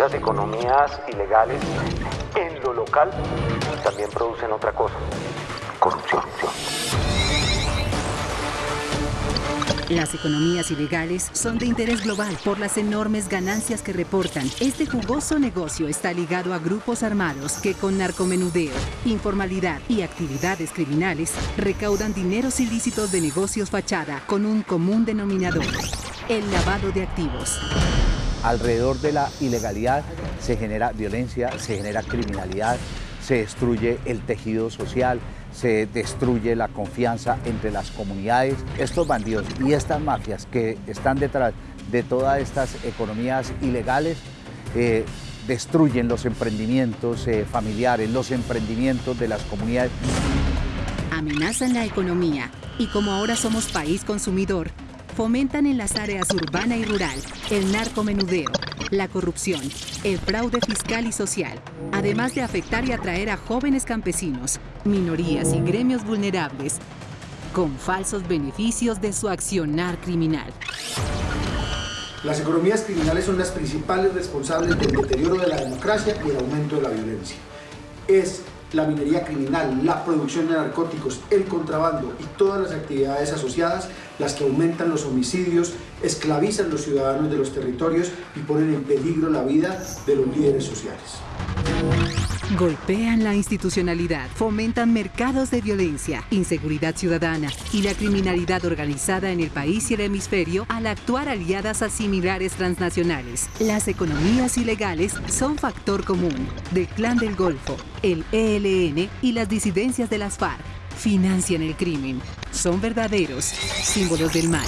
las economías ilegales en lo local también producen otra cosa, corrupción. Las economías ilegales son de interés global por las enormes ganancias que reportan. Este jugoso negocio está ligado a grupos armados que con narcomenudeo, informalidad y actividades criminales recaudan dineros ilícitos de negocios fachada con un común denominador, el lavado de activos. Alrededor de la ilegalidad se genera violencia, se genera criminalidad, se destruye el tejido social, se destruye la confianza entre las comunidades. Estos bandidos y estas mafias que están detrás de todas estas economías ilegales eh, destruyen los emprendimientos eh, familiares, los emprendimientos de las comunidades. Amenazan la economía y como ahora somos país consumidor, fomentan en las áreas urbana y rural el narcomenudeo, la corrupción, el fraude fiscal y social, además de afectar y atraer a jóvenes campesinos, minorías y gremios vulnerables, con falsos beneficios de su accionar criminal. Las economías criminales son las principales responsables del deterioro de la democracia y el aumento de la violencia. Es la minería criminal, la producción de narcóticos, el contrabando y todas las actividades asociadas las que aumentan los homicidios, esclavizan los ciudadanos de los territorios y ponen en peligro la vida de los líderes sociales. Golpean la institucionalidad, fomentan mercados de violencia, inseguridad ciudadana y la criminalidad organizada en el país y el hemisferio al actuar aliadas a similares transnacionales. Las economías ilegales son factor común del Clan del Golfo, el ELN y las disidencias de las FARC. Financian el crimen. Son verdaderos símbolos del mal.